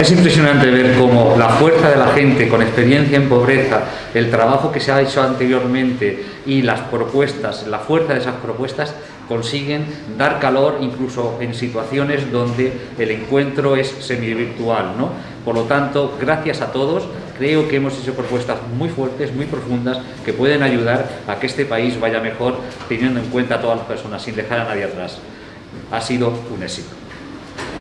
Es impresionante ver cómo la fuerza de la gente con experiencia en pobreza, el trabajo que se ha hecho anteriormente y las propuestas, la fuerza de esas propuestas consiguen dar calor incluso en situaciones donde el encuentro es semi-virtual. ¿no? Por lo tanto, gracias a todos, creo que hemos hecho propuestas muy fuertes, muy profundas, que pueden ayudar a que este país vaya mejor teniendo en cuenta a todas las personas, sin dejar a nadie atrás. Ha sido un éxito.